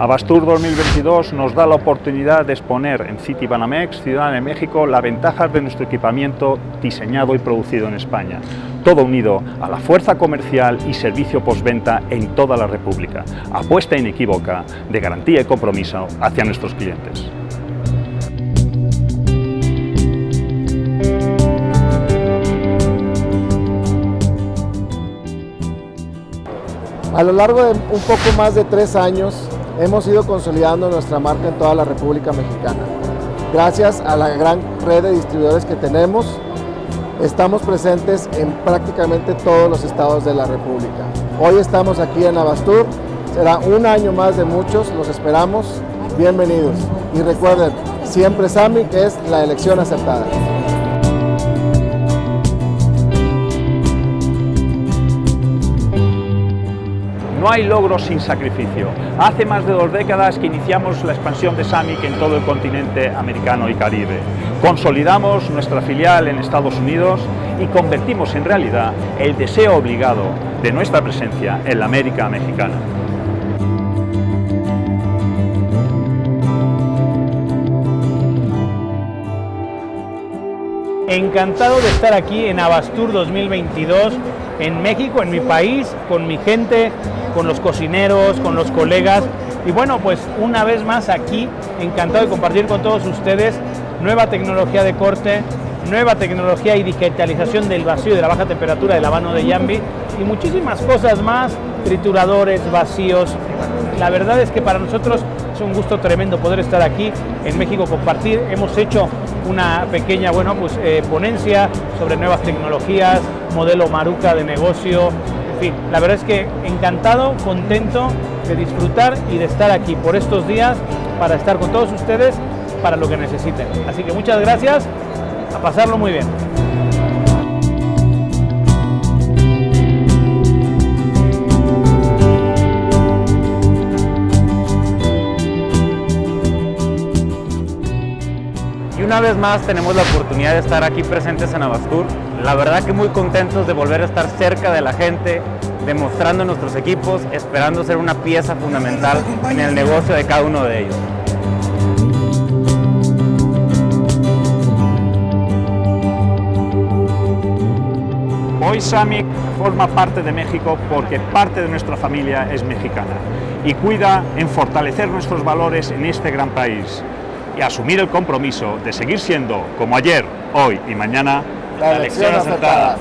Abastur 2022 nos da la oportunidad de exponer en City Banamex, Ciudad de México, las ventajas de nuestro equipamiento diseñado y producido en España. Todo unido a la fuerza comercial y servicio postventa en toda la República. Apuesta inequívoca de garantía y compromiso hacia nuestros clientes. A lo largo de un poco más de tres años hemos ido consolidando nuestra marca en toda la República Mexicana. Gracias a la gran red de distribuidores que tenemos, estamos presentes en prácticamente todos los estados de la República. Hoy estamos aquí en Abastur, será un año más de muchos, los esperamos, bienvenidos. Y recuerden, siempre Sami, que es la elección acertada. No hay logros sin sacrificio. Hace más de dos décadas que iniciamos la expansión de SAMIC en todo el continente americano y caribe. Consolidamos nuestra filial en Estados Unidos y convertimos en realidad el deseo obligado de nuestra presencia en la América mexicana. Encantado de estar aquí en Abastur 2022, en México, en mi país, con mi gente, con los cocineros, con los colegas. Y bueno, pues una vez más aquí, encantado de compartir con todos ustedes nueva tecnología de corte, nueva tecnología y digitalización del vacío de la baja temperatura del habano de Yambi y muchísimas cosas más, trituradores, vacíos. La verdad es que para nosotros es un gusto tremendo poder estar aquí en México, compartir. Hemos hecho una pequeña bueno, pues, eh, ponencia sobre nuevas tecnologías, modelo Maruca de negocio, fin, la verdad es que encantado, contento de disfrutar y de estar aquí por estos días para estar con todos ustedes para lo que necesiten. Así que muchas gracias, a pasarlo muy bien. Una vez más tenemos la oportunidad de estar aquí presentes en Abastur. La verdad que muy contentos de volver a estar cerca de la gente, demostrando nuestros equipos, esperando ser una pieza fundamental en el negocio de cada uno de ellos. Hoy SAMIC forma parte de México porque parte de nuestra familia es mexicana y cuida en fortalecer nuestros valores en este gran país y asumir el compromiso de seguir siendo, como ayer, hoy y mañana, La elección acertada.